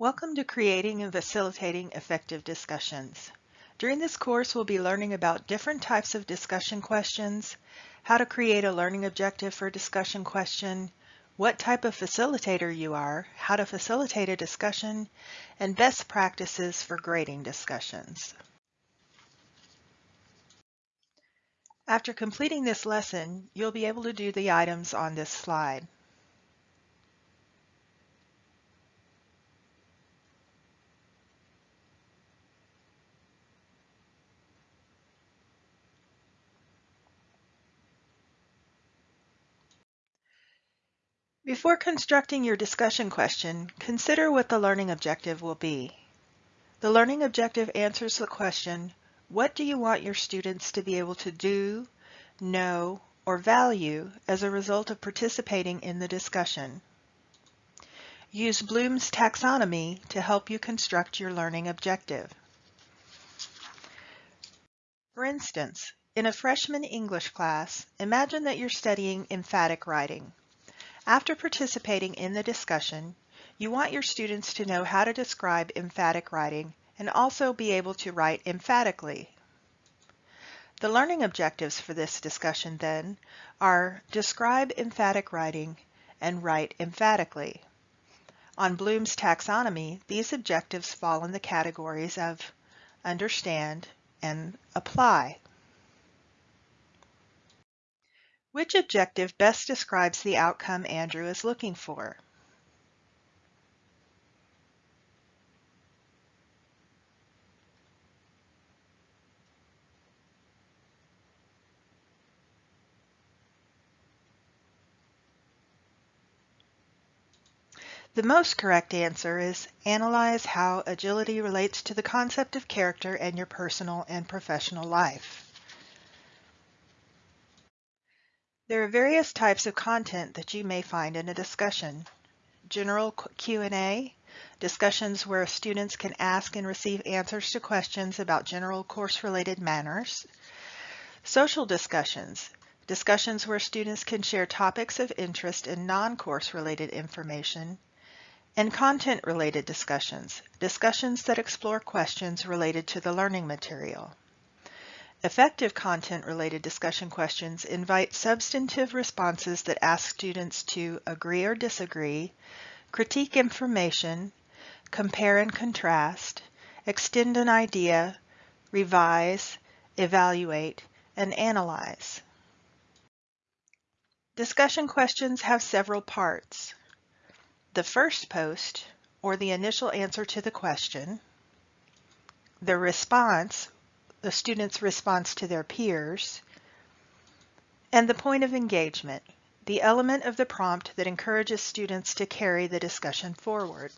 Welcome to Creating and Facilitating Effective Discussions. During this course, we'll be learning about different types of discussion questions, how to create a learning objective for a discussion question, what type of facilitator you are, how to facilitate a discussion, and best practices for grading discussions. After completing this lesson, you'll be able to do the items on this slide. Before constructing your discussion question, consider what the learning objective will be. The learning objective answers the question, what do you want your students to be able to do, know, or value as a result of participating in the discussion? Use Bloom's taxonomy to help you construct your learning objective. For instance, in a freshman English class, imagine that you're studying emphatic writing. After participating in the discussion, you want your students to know how to describe emphatic writing and also be able to write emphatically. The learning objectives for this discussion then are describe emphatic writing and write emphatically. On Bloom's taxonomy, these objectives fall in the categories of understand and apply. Which objective best describes the outcome Andrew is looking for? The most correct answer is analyze how agility relates to the concept of character in your personal and professional life. There are various types of content that you may find in a discussion. General Q&A, discussions where students can ask and receive answers to questions about general course-related matters. Social discussions, discussions where students can share topics of interest and non-course related information. And content-related discussions, discussions that explore questions related to the learning material. Effective content-related discussion questions invite substantive responses that ask students to agree or disagree, critique information, compare and contrast, extend an idea, revise, evaluate, and analyze. Discussion questions have several parts. The first post, or the initial answer to the question, the response, the student's response to their peers, and the point of engagement, the element of the prompt that encourages students to carry the discussion forward.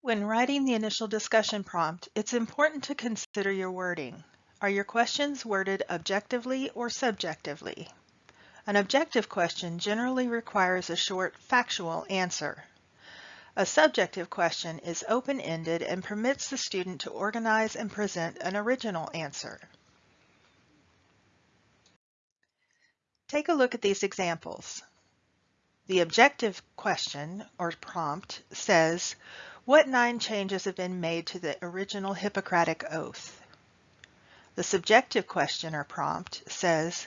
When writing the initial discussion prompt, it's important to consider your wording. Are your questions worded objectively or subjectively? An objective question generally requires a short factual answer. A subjective question is open-ended and permits the student to organize and present an original answer. Take a look at these examples. The objective question or prompt says, what nine changes have been made to the original Hippocratic Oath? The subjective question or prompt says,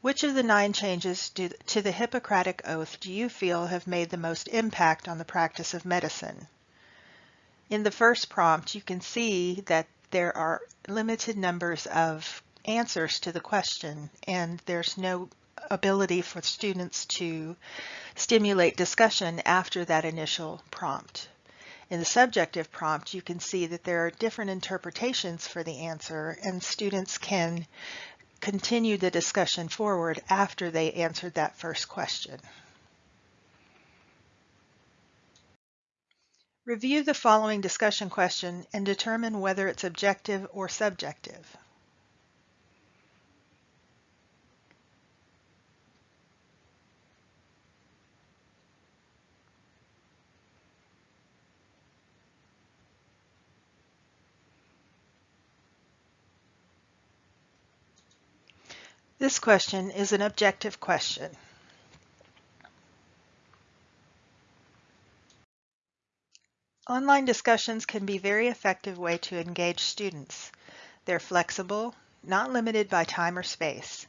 which of the nine changes do, to the Hippocratic Oath do you feel have made the most impact on the practice of medicine? In the first prompt, you can see that there are limited numbers of answers to the question, and there's no ability for students to stimulate discussion after that initial prompt. In the subjective prompt, you can see that there are different interpretations for the answer, and students can continue the discussion forward after they answered that first question. Review the following discussion question and determine whether it's objective or subjective. This question is an objective question. Online discussions can be a very effective way to engage students. They're flexible, not limited by time or space.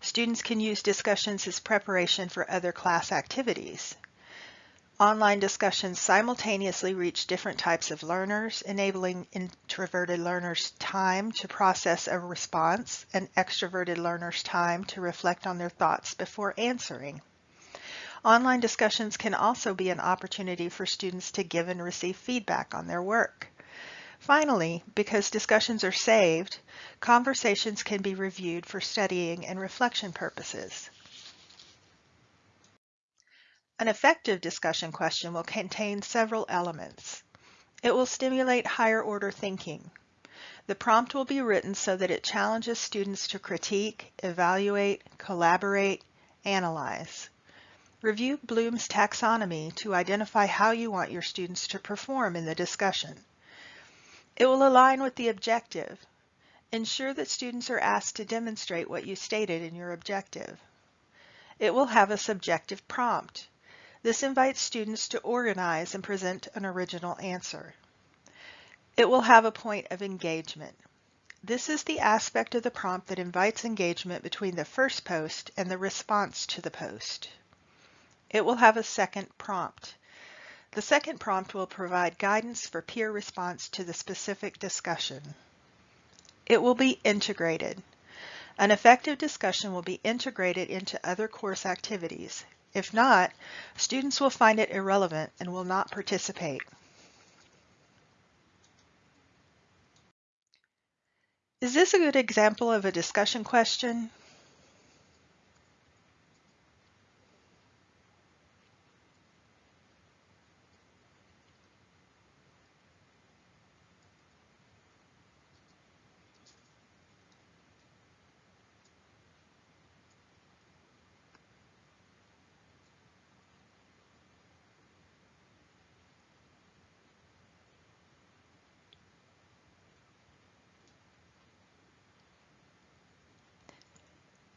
Students can use discussions as preparation for other class activities. Online discussions simultaneously reach different types of learners, enabling introverted learners time to process a response and extroverted learners time to reflect on their thoughts before answering. Online discussions can also be an opportunity for students to give and receive feedback on their work. Finally, because discussions are saved, conversations can be reviewed for studying and reflection purposes. An effective discussion question will contain several elements. It will stimulate higher order thinking. The prompt will be written so that it challenges students to critique, evaluate, collaborate, analyze. Review Bloom's taxonomy to identify how you want your students to perform in the discussion. It will align with the objective. Ensure that students are asked to demonstrate what you stated in your objective. It will have a subjective prompt. This invites students to organize and present an original answer. It will have a point of engagement. This is the aspect of the prompt that invites engagement between the first post and the response to the post. It will have a second prompt. The second prompt will provide guidance for peer response to the specific discussion. It will be integrated. An effective discussion will be integrated into other course activities. If not, students will find it irrelevant and will not participate. Is this a good example of a discussion question?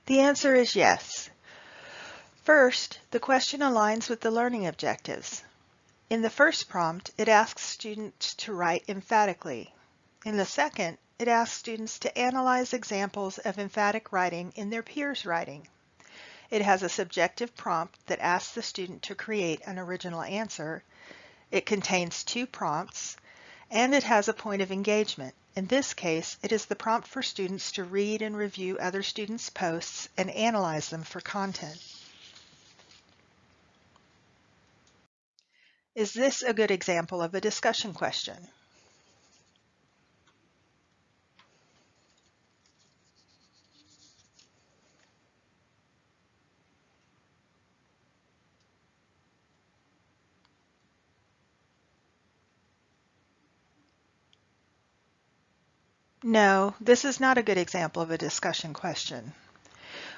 The answer is yes. First, the question aligns with the learning objectives. In the first prompt, it asks students to write emphatically. In the second, it asks students to analyze examples of emphatic writing in their peers' writing. It has a subjective prompt that asks the student to create an original answer. It contains two prompts, and it has a point of engagement. In this case, it is the prompt for students to read and review other students' posts and analyze them for content. Is this a good example of a discussion question? No, this is not a good example of a discussion question.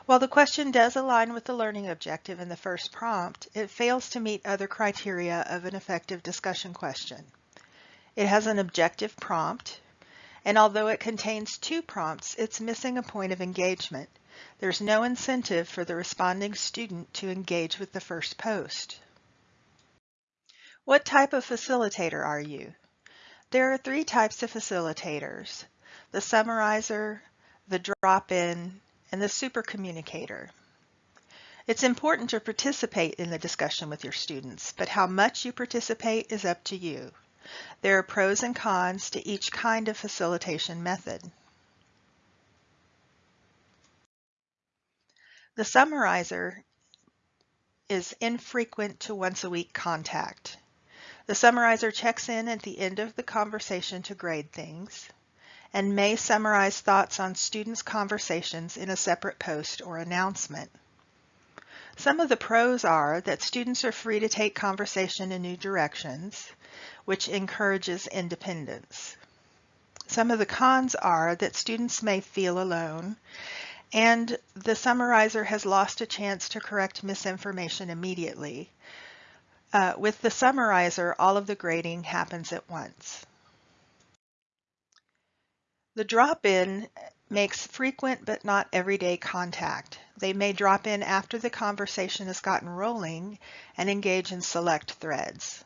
While the question does align with the learning objective in the first prompt, it fails to meet other criteria of an effective discussion question. It has an objective prompt, and although it contains two prompts, it's missing a point of engagement. There's no incentive for the responding student to engage with the first post. What type of facilitator are you? There are three types of facilitators the summarizer, the drop-in, and the super communicator. It's important to participate in the discussion with your students, but how much you participate is up to you. There are pros and cons to each kind of facilitation method. The summarizer is infrequent to once a week contact. The summarizer checks in at the end of the conversation to grade things and may summarize thoughts on students' conversations in a separate post or announcement. Some of the pros are that students are free to take conversation in new directions, which encourages independence. Some of the cons are that students may feel alone and the summarizer has lost a chance to correct misinformation immediately. Uh, with the summarizer, all of the grading happens at once. The drop-in makes frequent but not everyday contact. They may drop in after the conversation has gotten rolling and engage in select threads.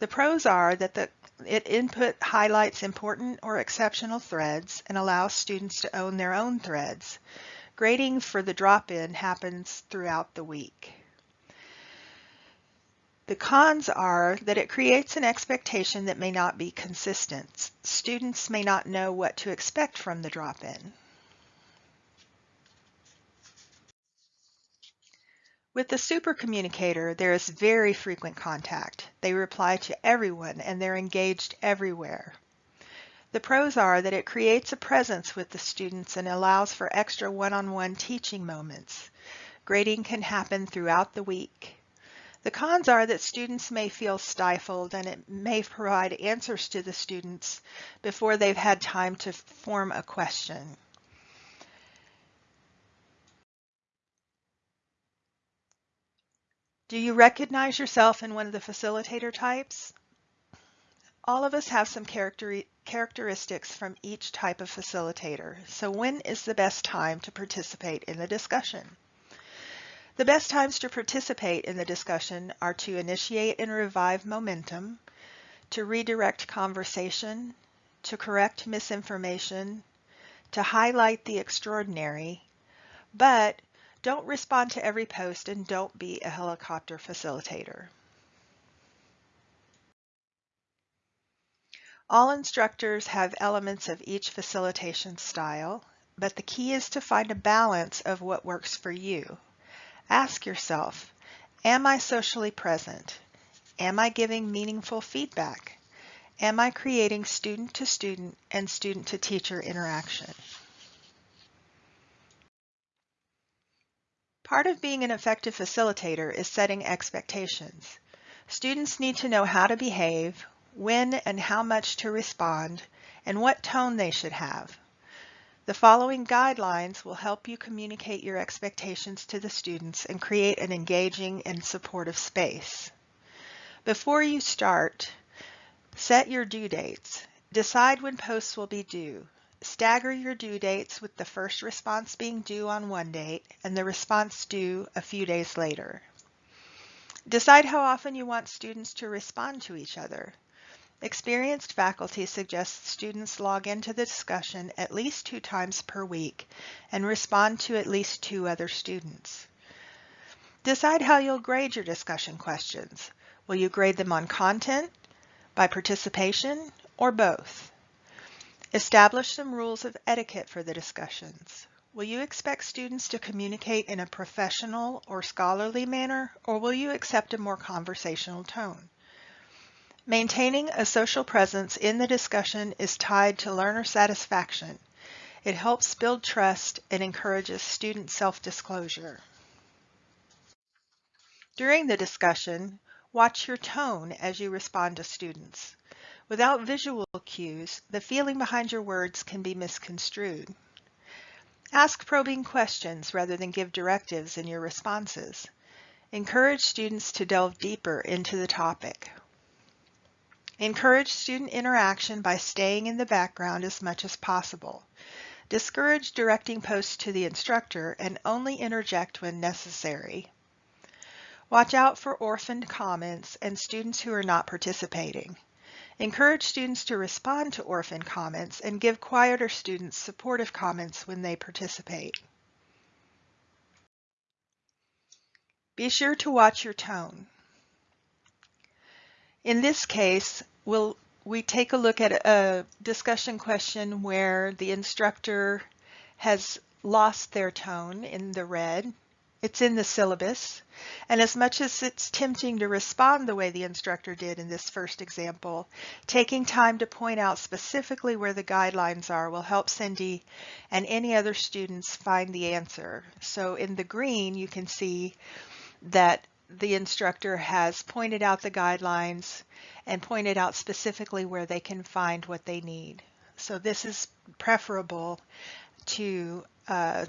The pros are that the it input highlights important or exceptional threads and allows students to own their own threads. Grading for the drop-in happens throughout the week. The cons are that it creates an expectation that may not be consistent. Students may not know what to expect from the drop-in. With the super communicator, there is very frequent contact. They reply to everyone and they're engaged everywhere. The pros are that it creates a presence with the students and allows for extra one-on-one -on -one teaching moments. Grading can happen throughout the week. The cons are that students may feel stifled and it may provide answers to the students before they've had time to form a question. Do you recognize yourself in one of the facilitator types? All of us have some character characteristics from each type of facilitator, so when is the best time to participate in the discussion? The best times to participate in the discussion are to initiate and revive momentum, to redirect conversation, to correct misinformation, to highlight the extraordinary, but don't respond to every post and don't be a helicopter facilitator. All instructors have elements of each facilitation style, but the key is to find a balance of what works for you. Ask yourself, am I socially present? Am I giving meaningful feedback? Am I creating student-to-student and student-to-teacher interaction? Part of being an effective facilitator is setting expectations. Students need to know how to behave, when and how much to respond, and what tone they should have. The following guidelines will help you communicate your expectations to the students and create an engaging and supportive space. Before you start, set your due dates. Decide when posts will be due. Stagger your due dates with the first response being due on one date and the response due a few days later. Decide how often you want students to respond to each other. Experienced faculty suggests students log into the discussion at least two times per week and respond to at least two other students. Decide how you'll grade your discussion questions. Will you grade them on content, by participation, or both? Establish some rules of etiquette for the discussions. Will you expect students to communicate in a professional or scholarly manner, or will you accept a more conversational tone? Maintaining a social presence in the discussion is tied to learner satisfaction. It helps build trust and encourages student self-disclosure. During the discussion, watch your tone as you respond to students. Without visual cues, the feeling behind your words can be misconstrued. Ask probing questions rather than give directives in your responses. Encourage students to delve deeper into the topic. Encourage student interaction by staying in the background as much as possible. Discourage directing posts to the instructor and only interject when necessary. Watch out for orphaned comments and students who are not participating. Encourage students to respond to orphaned comments and give quieter students supportive comments when they participate. Be sure to watch your tone. In this case, we'll, we take a look at a discussion question where the instructor has lost their tone in the red. It's in the syllabus. And as much as it's tempting to respond the way the instructor did in this first example, taking time to point out specifically where the guidelines are will help Cindy and any other students find the answer. So in the green, you can see that the instructor has pointed out the guidelines and pointed out specifically where they can find what they need. So this is preferable to uh,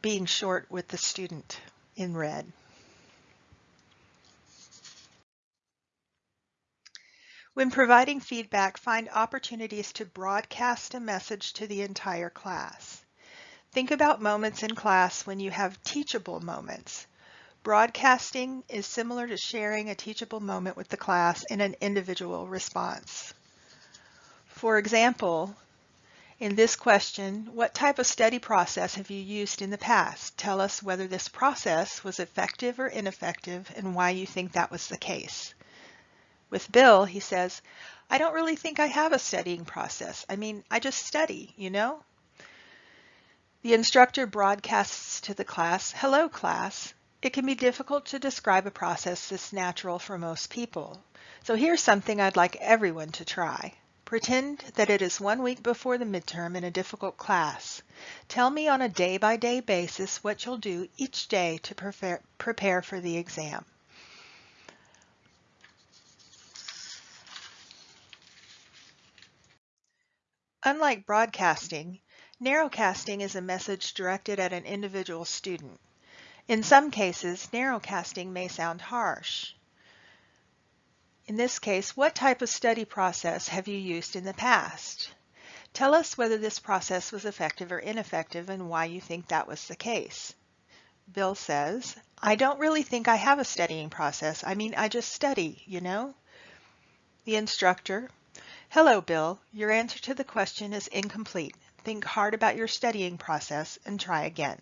being short with the student in red. When providing feedback, find opportunities to broadcast a message to the entire class. Think about moments in class when you have teachable moments. Broadcasting is similar to sharing a teachable moment with the class in an individual response. For example, in this question, what type of study process have you used in the past? Tell us whether this process was effective or ineffective and why you think that was the case. With Bill, he says, I don't really think I have a studying process. I mean, I just study, you know? The instructor broadcasts to the class, hello class. It can be difficult to describe a process that's natural for most people. So here's something I'd like everyone to try. Pretend that it is one week before the midterm in a difficult class. Tell me on a day-by-day -day basis what you'll do each day to prepare, prepare for the exam. Unlike broadcasting, narrowcasting is a message directed at an individual student. In some cases, narrowcasting may sound harsh. In this case, what type of study process have you used in the past? Tell us whether this process was effective or ineffective and why you think that was the case. Bill says, I don't really think I have a studying process. I mean, I just study, you know? The instructor, Hello, Bill. Your answer to the question is incomplete. Think hard about your studying process and try again.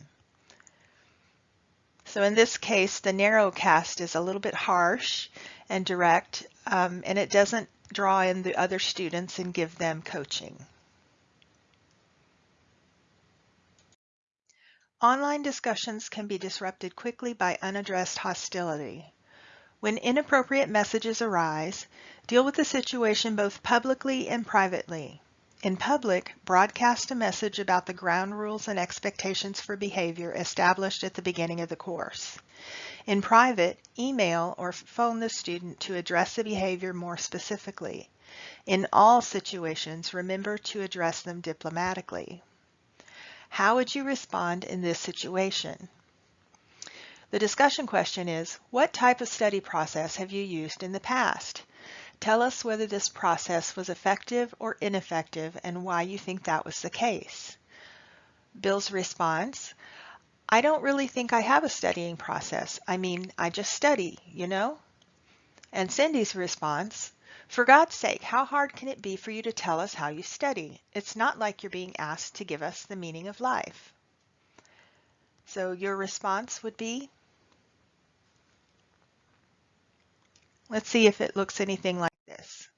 So in this case, the narrow cast is a little bit harsh and direct, um, and it doesn't draw in the other students and give them coaching. Online discussions can be disrupted quickly by unaddressed hostility. When inappropriate messages arise, deal with the situation both publicly and privately. In public, broadcast a message about the ground rules and expectations for behavior established at the beginning of the course. In private, email or phone the student to address the behavior more specifically. In all situations, remember to address them diplomatically. How would you respond in this situation? The discussion question is, what type of study process have you used in the past? Tell us whether this process was effective or ineffective and why you think that was the case. Bill's response, I don't really think I have a studying process. I mean, I just study, you know? And Cindy's response, for God's sake, how hard can it be for you to tell us how you study? It's not like you're being asked to give us the meaning of life. So your response would be, Let's see if it looks anything like this.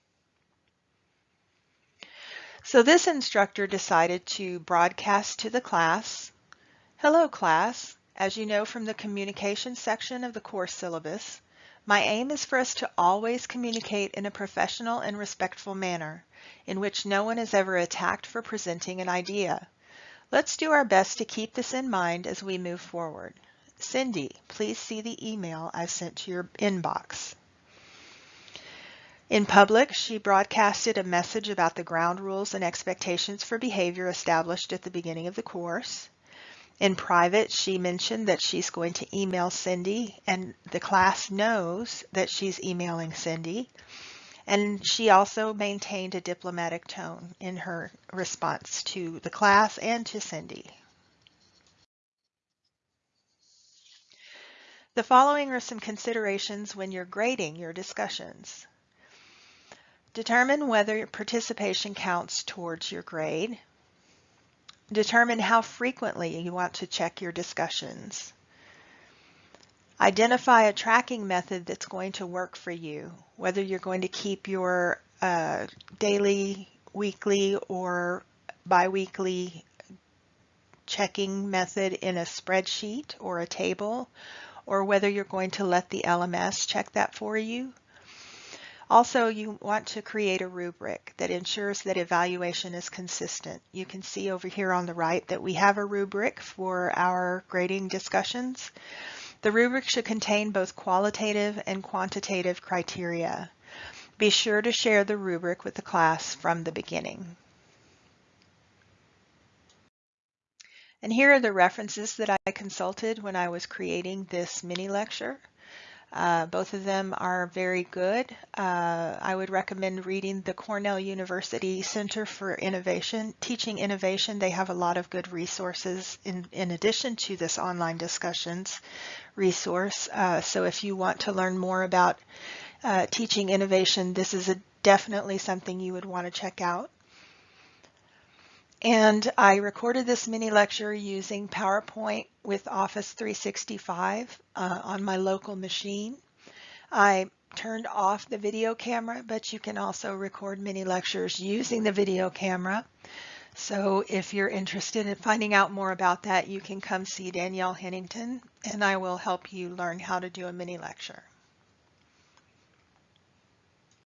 So this instructor decided to broadcast to the class, Hello class, as you know from the communication section of the course syllabus, my aim is for us to always communicate in a professional and respectful manner, in which no one is ever attacked for presenting an idea. Let's do our best to keep this in mind as we move forward. Cindy, please see the email I've sent to your inbox. In public, she broadcasted a message about the ground rules and expectations for behavior established at the beginning of the course. In private, she mentioned that she's going to email Cindy and the class knows that she's emailing Cindy. And she also maintained a diplomatic tone in her response to the class and to Cindy. The following are some considerations when you're grading your discussions. Determine whether participation counts towards your grade. Determine how frequently you want to check your discussions. Identify a tracking method that's going to work for you, whether you're going to keep your uh, daily, weekly, or biweekly checking method in a spreadsheet or a table, or whether you're going to let the LMS check that for you. Also, you want to create a rubric that ensures that evaluation is consistent. You can see over here on the right that we have a rubric for our grading discussions. The rubric should contain both qualitative and quantitative criteria. Be sure to share the rubric with the class from the beginning. And here are the references that I consulted when I was creating this mini lecture. Uh, both of them are very good. Uh, I would recommend reading the Cornell University Center for Innovation, Teaching Innovation. They have a lot of good resources in, in addition to this online discussions resource. Uh, so if you want to learn more about uh, teaching innovation, this is a, definitely something you would want to check out. And I recorded this mini lecture using PowerPoint with Office 365 uh, on my local machine. I turned off the video camera, but you can also record mini lectures using the video camera. So if you're interested in finding out more about that, you can come see Danielle Hennington and I will help you learn how to do a mini lecture.